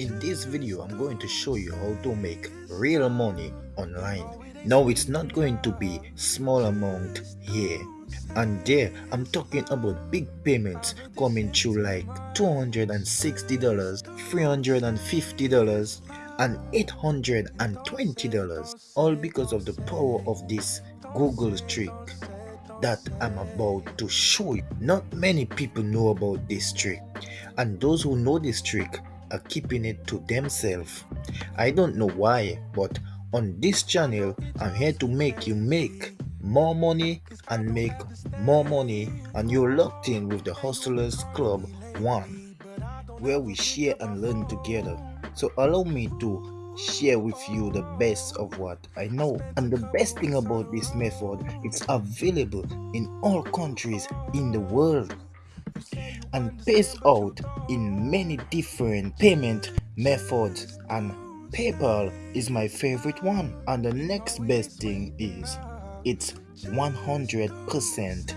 In this video, I'm going to show you how to make real money online. Now, it's not going to be small amount here and there. I'm talking about big payments coming through like $260, $350 and $820 all because of the power of this Google trick that I'm about to show you. Not many people know about this trick and those who know this trick are keeping it to themselves. I don't know why, but on this channel, I'm here to make you make more money and make more money, and you're locked in with the Hustlers Club 1, where we share and learn together. So, allow me to share with you the best of what I know. And the best thing about this method, it's available in all countries in the world and pays out in many different payment methods and PayPal is my favorite one. And the next best thing is it's 100%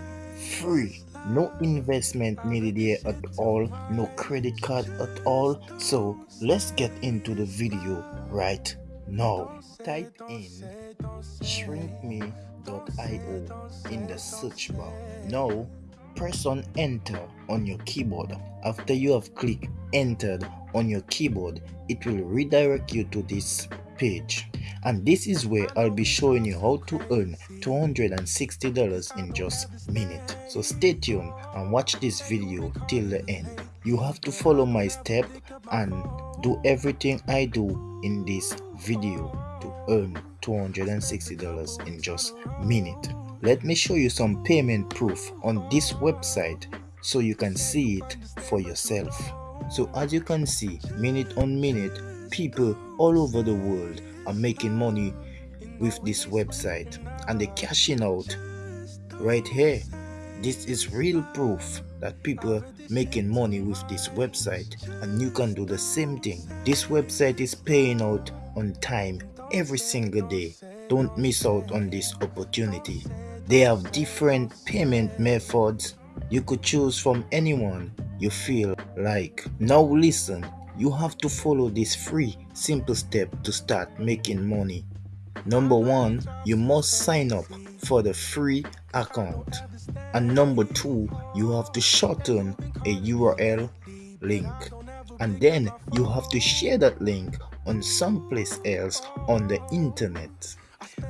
free. No investment needed here at all no credit card at all. So let's get into the video right now. Type in shrinkme.io in the search bar. Now press on enter on your keyboard. After you have clicked entered on your keyboard it will redirect you to this page. And this is where I'll be showing you how to earn $260 in just a minute. So stay tuned and watch this video till the end. You have to follow my step and do everything I do in this video to earn $260 in just a minute let me show you some payment proof on this website so you can see it for yourself. So as you can see minute on minute people all over the world are making money with this website and they're cashing out right here. This is real proof that people are making money with this website and you can do the same thing. This website is paying out on time every single day. Don't miss out on this opportunity they have different payment methods you could choose from anyone you feel like. Now listen you have to follow this free simple step to start making money. Number one you must sign up for the free account. And number two you have to shorten a url link. And then you have to share that link on someplace else on the internet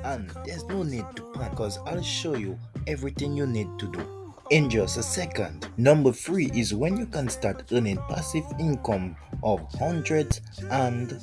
and there's no need to panic because i'll show you everything you need to do in just a second. Number three is when you can start earning passive income of hundreds and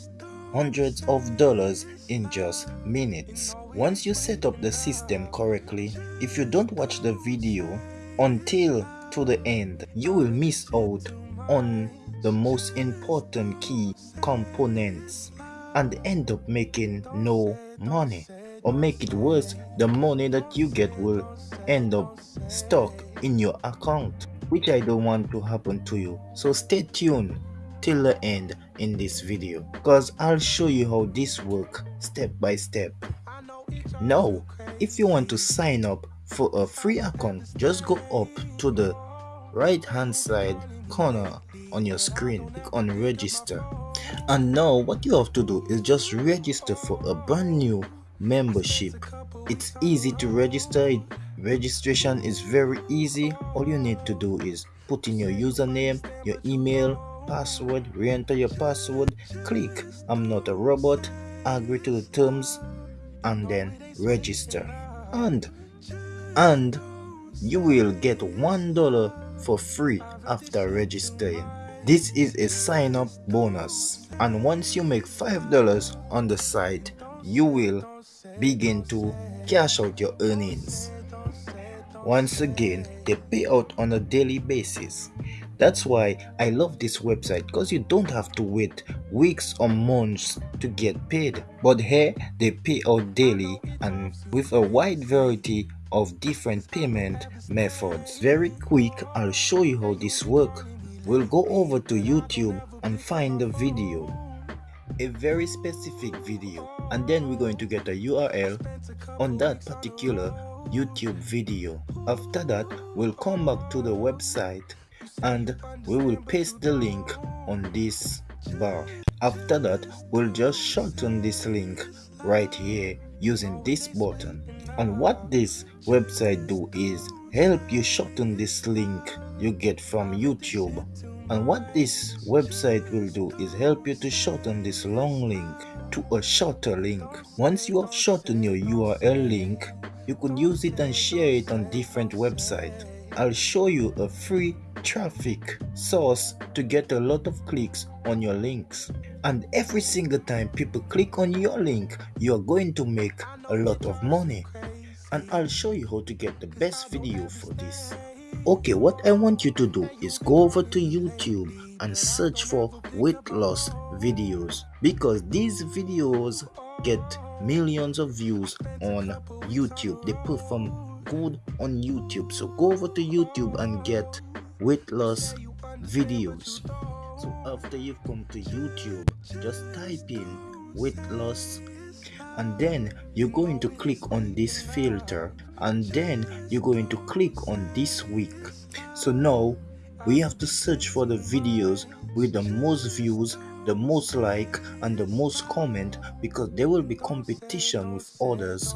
hundreds of dollars in just minutes. Once you set up the system correctly, if you don't watch the video until to the end, you will miss out on the most important key components and end up making no money or make it worse the money that you get will end up stuck in your account which i don't want to happen to you. So stay tuned till the end in this video because i'll show you how this work step by step. Now if you want to sign up for a free account just go up to the right hand side corner on your screen click on register. And now what you have to do is just register for a brand new membership. It's easy to register. Registration is very easy. All you need to do is put in your username your email password re-enter your password click i'm not a robot agree to the terms and then register. And and you will get one dollar for free after registering. This is a sign up bonus. And once you make five dollars on the site you will begin to cash out your earnings. Once again, they pay out on a daily basis. That's why I love this website because you don't have to wait weeks or months to get paid. But here they pay out daily and with a wide variety of different payment methods. Very quick, I'll show you how this works. We'll go over to YouTube and find the video a very specific video and then we're going to get a URL on that particular YouTube video. After that, we'll come back to the website and we will paste the link on this bar. after that we'll just shorten this link right here using this button and what this website do is help you shorten this link you get from youtube and what this website will do is help you to shorten this long link to a shorter link once you have shortened your url link you could use it and share it on different websites i'll show you a free traffic source to get a lot of clicks on your links. And every single time people click on your link, you're going to make a lot of money. And I'll show you how to get the best video for this. Okay, what I want you to do is go over to YouTube and search for weight loss videos because these videos get millions of views on YouTube. They perform good on YouTube. So go over to YouTube and get weight loss videos. So after you've come to YouTube, just type in weight loss and then you're going to click on this filter and then you're going to click on this week. So now we have to search for the videos with the most views the most like and the most comment because there will be competition with others.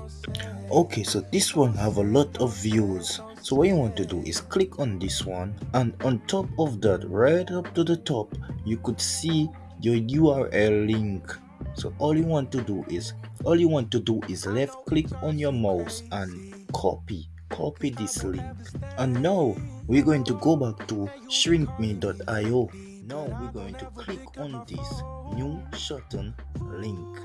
Okay so this one have a lot of views. So what you want to do is click on this one and on top of that right up to the top you could see your url link so all you want to do is all you want to do is left click on your mouse and copy copy this link. And now we're going to go back to shrinkme.io now we're going to click on this new shorten link.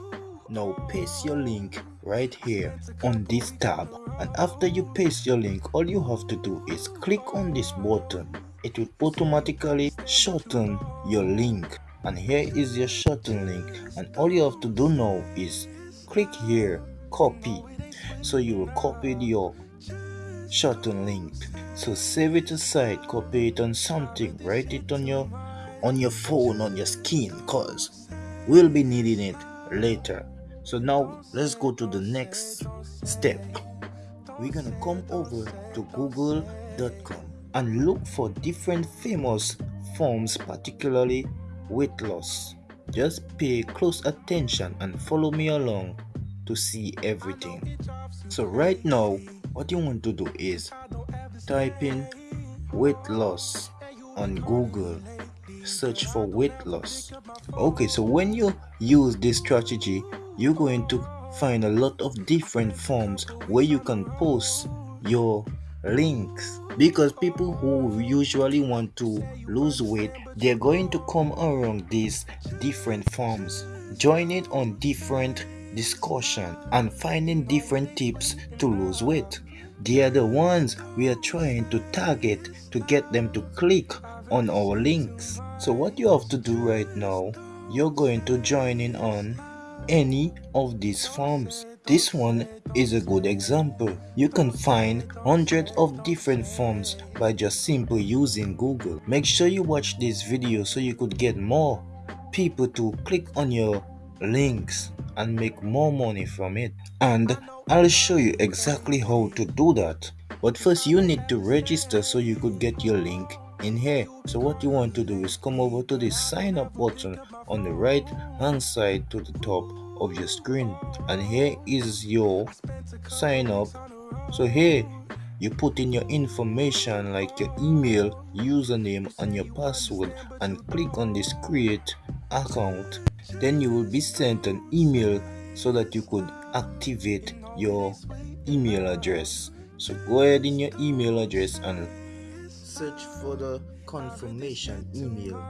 Now paste your link right here on this tab. And after you paste your link all you have to do is click on this button. It will automatically shorten your link and here is your shorten link. And all you have to do now is click here copy. So you will copy your shorten link. So save it aside copy it on something write it on your on your phone on your skin cause we'll be needing it later. So now let's go to the next step. We're gonna come over to google.com and look for different famous forms particularly weight loss. Just pay close attention and follow me along to see everything. So right now what you want to do is type in weight loss on google. Search for weight loss. Okay so when you use this strategy you're going to find a lot of different forms where you can post your links because people who usually want to lose weight they're going to come around these different forms. Join on different discussion and finding different tips to lose weight. They are the ones we are trying to target to get them to click on our links. So what you have to do right now you're going to join in on any of these forms this one is a good example. You can find hundreds of different forms by just simply using Google. Make sure you watch this video so you could get more people to click on your links and make more money from it. And I'll show you exactly how to do that. But first you need to register so you could get your link in here. So what you want to do is come over to the sign up button on the right hand side to the top of your screen. And here is your sign up. So here you put in your information like your email username and your password and click on this create account. Then you will be sent an email so that you could activate your email address. So go ahead in your email address and search for the confirmation email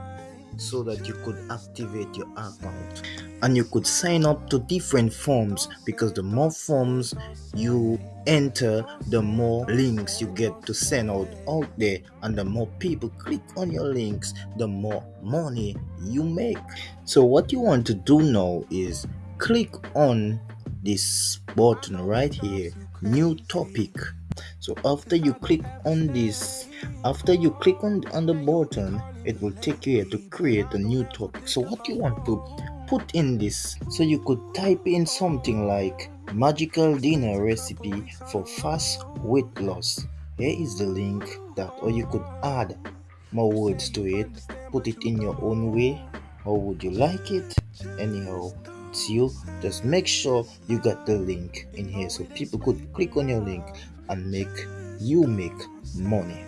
so that you could activate your account. And you could sign up to different forms because the more forms you enter the more links you get to send out out there. And the more people click on your links the more money you make. So what you want to do now is click on this button right here new topic so after you click on this after you click on, on the button it will take you here to create a new topic. So what you want to put in this so you could type in something like magical dinner recipe for fast weight loss. Here is the link that or you could add more words to it. Put it in your own way. How would you like it? Anyhow it's you. Just make sure you got the link in here so people could click on your link and make you make money.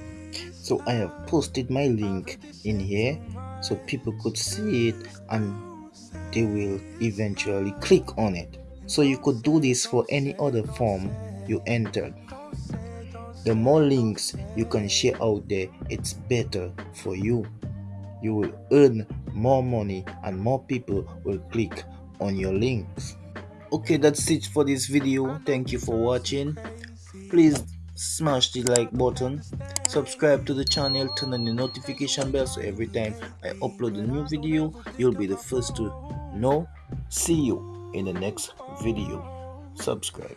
So i have posted my link in here so people could see it and they will eventually click on it. So you could do this for any other form you entered the more links you can share out there it's better for you. You will earn more money and more people will click on your links. Okay that's it for this video. Thank you for watching please smash the like button subscribe to the channel turn on the notification bell so every time i upload a new video you'll be the first to know. See you in the next video. Subscribe